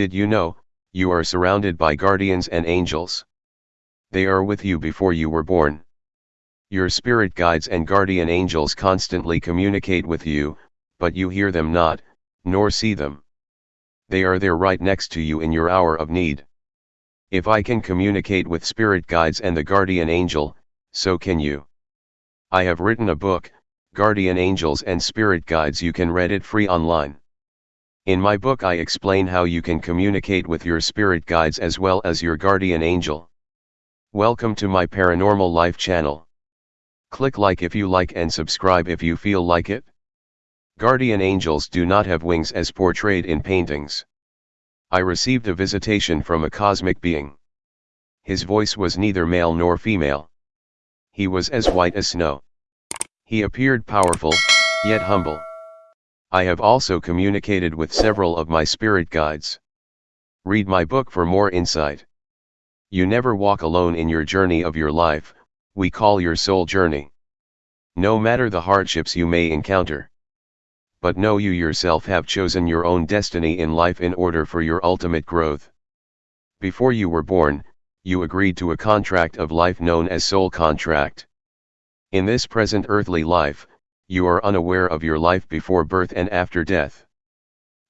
Did you know, you are surrounded by guardians and angels? They are with you before you were born. Your spirit guides and guardian angels constantly communicate with you, but you hear them not, nor see them. They are there right next to you in your hour of need. If I can communicate with spirit guides and the guardian angel, so can you. I have written a book, Guardian Angels and Spirit Guides you can read it free online. In my book I explain how you can communicate with your spirit guides as well as your guardian angel. Welcome to my Paranormal Life channel. Click like if you like and subscribe if you feel like it. Guardian angels do not have wings as portrayed in paintings. I received a visitation from a cosmic being. His voice was neither male nor female. He was as white as snow. He appeared powerful, yet humble. I have also communicated with several of my spirit guides. Read my book for more insight. You never walk alone in your journey of your life, we call your soul journey. No matter the hardships you may encounter. But know you yourself have chosen your own destiny in life in order for your ultimate growth. Before you were born, you agreed to a contract of life known as soul contract. In this present earthly life, you are unaware of your life before birth and after death.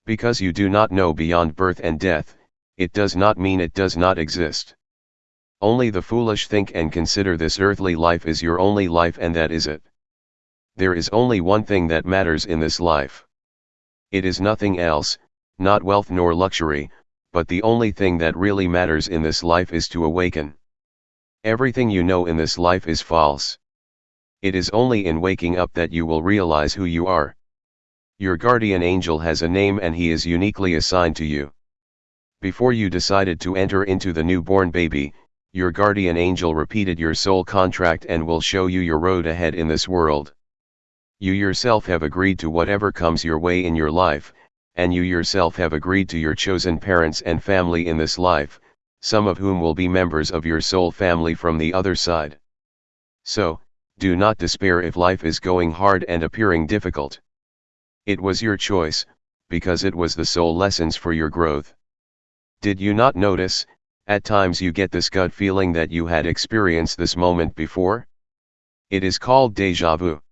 Because you do not know beyond birth and death, it does not mean it does not exist. Only the foolish think and consider this earthly life is your only life and that is it. There is only one thing that matters in this life. It is nothing else, not wealth nor luxury, but the only thing that really matters in this life is to awaken. Everything you know in this life is false. It is only in waking up that you will realize who you are. Your guardian angel has a name and he is uniquely assigned to you. Before you decided to enter into the newborn baby, your guardian angel repeated your soul contract and will show you your road ahead in this world. You yourself have agreed to whatever comes your way in your life, and you yourself have agreed to your chosen parents and family in this life, some of whom will be members of your soul family from the other side. So, do not despair if life is going hard and appearing difficult. It was your choice, because it was the sole lessons for your growth. Did you not notice, at times you get this gut feeling that you had experienced this moment before. It is called deja vu.